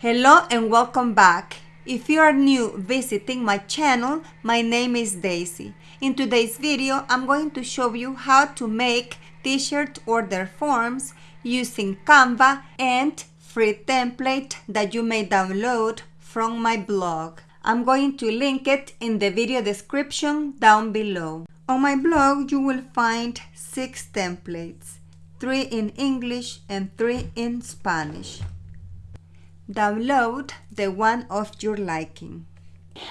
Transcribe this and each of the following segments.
Hello and welcome back. If you are new visiting my channel, my name is Daisy. In today's video, I'm going to show you how to make t-shirt order forms using Canva and free template that you may download from my blog. I'm going to link it in the video description down below. On my blog, you will find six templates, three in English and three in Spanish. Download the one of your liking.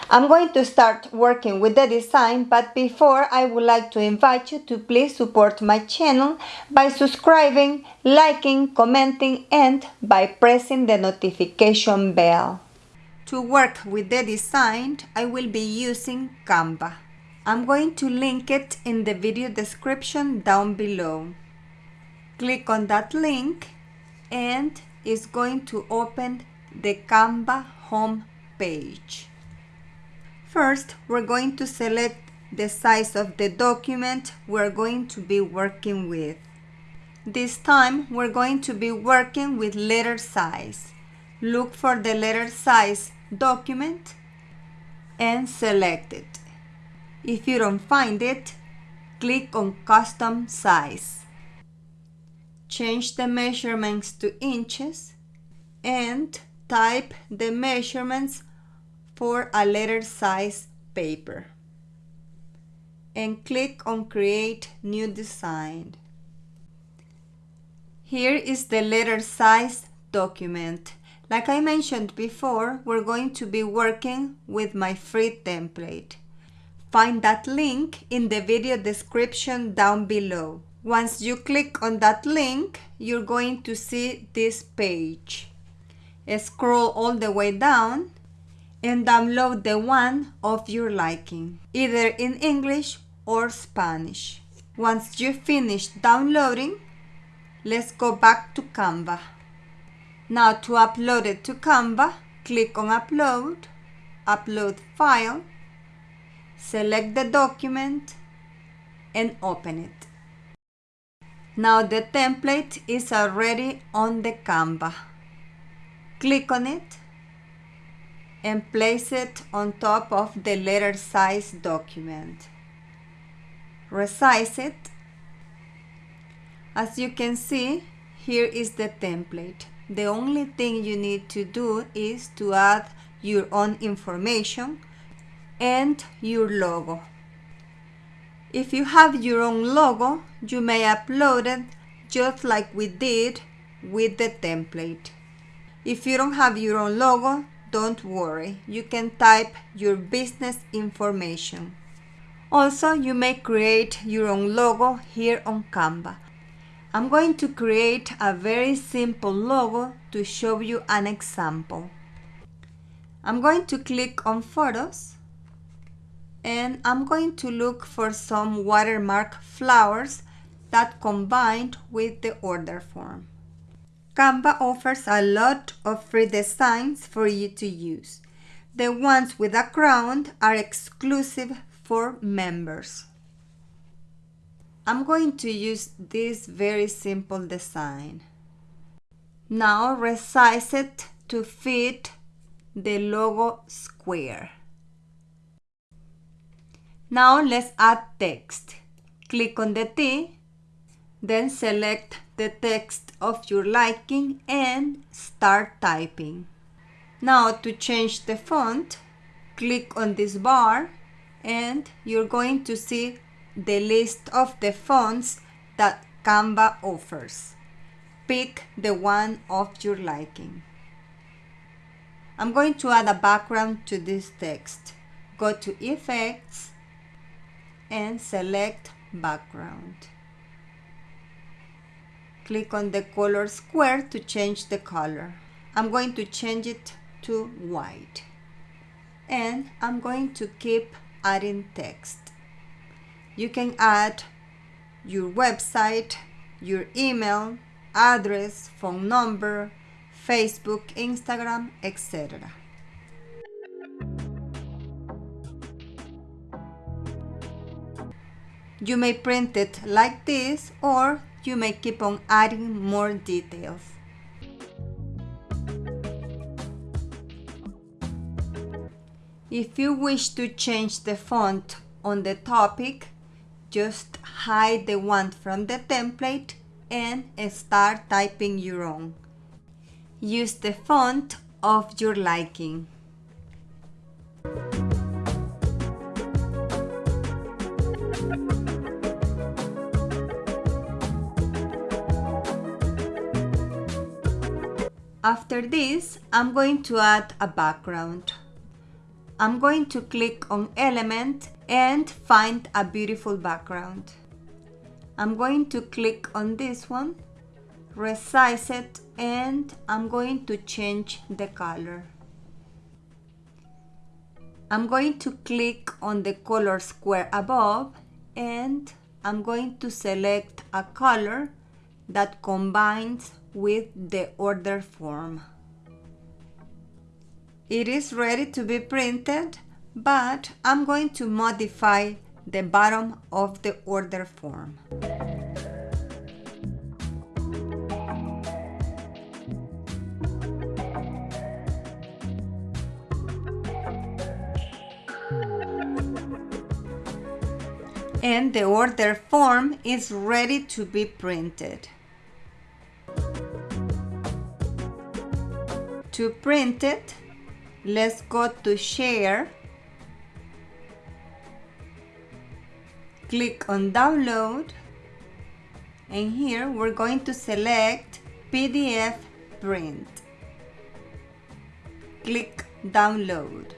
I'm going to start working with the design, but before I would like to invite you to please support my channel by subscribing, liking, commenting and by pressing the notification bell. To work with the design, I will be using Canva. I'm going to link it in the video description down below. Click on that link and is going to open the Canva home page. First, we're going to select the size of the document we're going to be working with. This time, we're going to be working with letter size. Look for the letter size document and select it. If you don't find it, click on custom size change the measurements to inches and type the measurements for a letter size paper and click on create new design. Here is the letter size document. Like I mentioned before, we're going to be working with my free template. Find that link in the video description down below. Once you click on that link, you're going to see this page. Scroll all the way down and download the one of your liking, either in English or Spanish. Once you finish downloading, let's go back to Canva. Now to upload it to Canva, click on Upload, Upload File, select the document and open it. Now the template is already on the Canva. Click on it and place it on top of the letter size document. Resize it. As you can see, here is the template. The only thing you need to do is to add your own information and your logo. If you have your own logo, you may upload it just like we did with the template. If you don't have your own logo, don't worry, you can type your business information. Also, you may create your own logo here on Canva. I'm going to create a very simple logo to show you an example. I'm going to click on Photos and I'm going to look for some watermark flowers that combined with the order form. Canva offers a lot of free designs for you to use. The ones with a crown are exclusive for members. I'm going to use this very simple design. Now resize it to fit the logo square. Now let's add text. Click on the T, then select the text of your liking and start typing. Now to change the font, click on this bar and you're going to see the list of the fonts that Canva offers. Pick the one of your liking. I'm going to add a background to this text. Go to Effects, and select background. Click on the color square to change the color. I'm going to change it to white. And I'm going to keep adding text. You can add your website, your email, address, phone number, Facebook, Instagram, etc. You may print it like this or you may keep on adding more details. If you wish to change the font on the topic, just hide the one from the template and start typing your own. Use the font of your liking. After this, I'm going to add a background. I'm going to click on element and find a beautiful background. I'm going to click on this one, resize it and I'm going to change the color. I'm going to click on the color square above and I'm going to select a color that combines with the order form. It is ready to be printed, but I'm going to modify the bottom of the order form. and the order form is ready to be printed. To print it, let's go to share, click on download, and here we're going to select PDF print. Click download.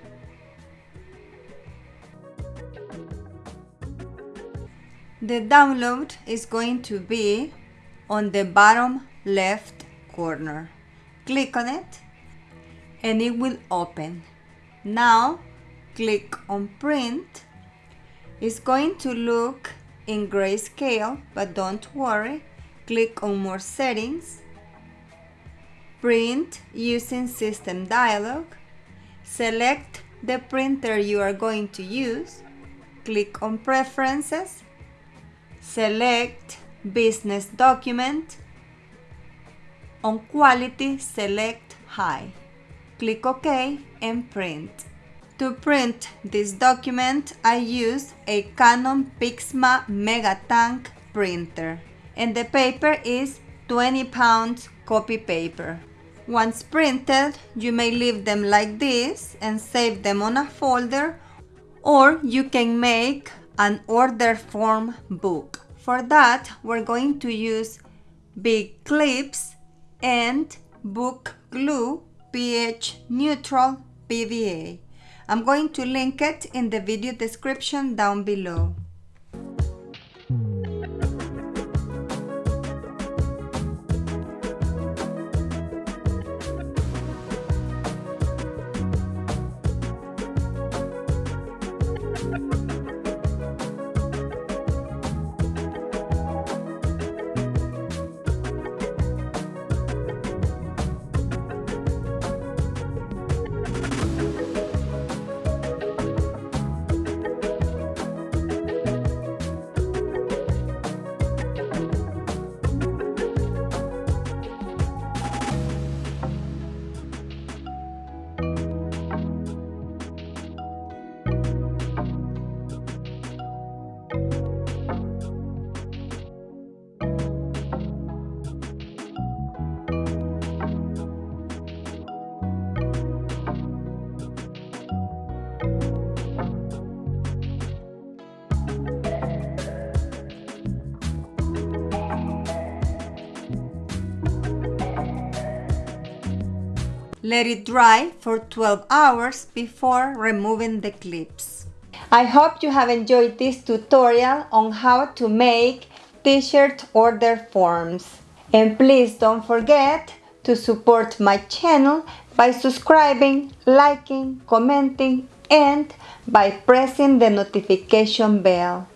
The download is going to be on the bottom left corner. Click on it and it will open. Now click on print. It's going to look in grayscale, but don't worry. Click on more settings. Print using system dialog. Select the printer you are going to use. Click on preferences select business document. On quality, select high. Click OK and print. To print this document, I use a Canon Pixma Megatank printer and the paper is 20 pounds copy paper. Once printed, you may leave them like this and save them on a folder or you can make an order form book. For that, we're going to use big clips and book glue pH neutral PVA. I'm going to link it in the video description down below. Let it dry for 12 hours before removing the clips. I hope you have enjoyed this tutorial on how to make t-shirt order forms. And please don't forget to support my channel by subscribing, liking, commenting, and by pressing the notification bell.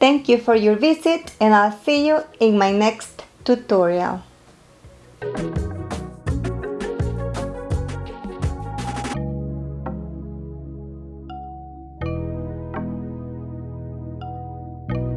Thank you for your visit and I'll see you in my next tutorial.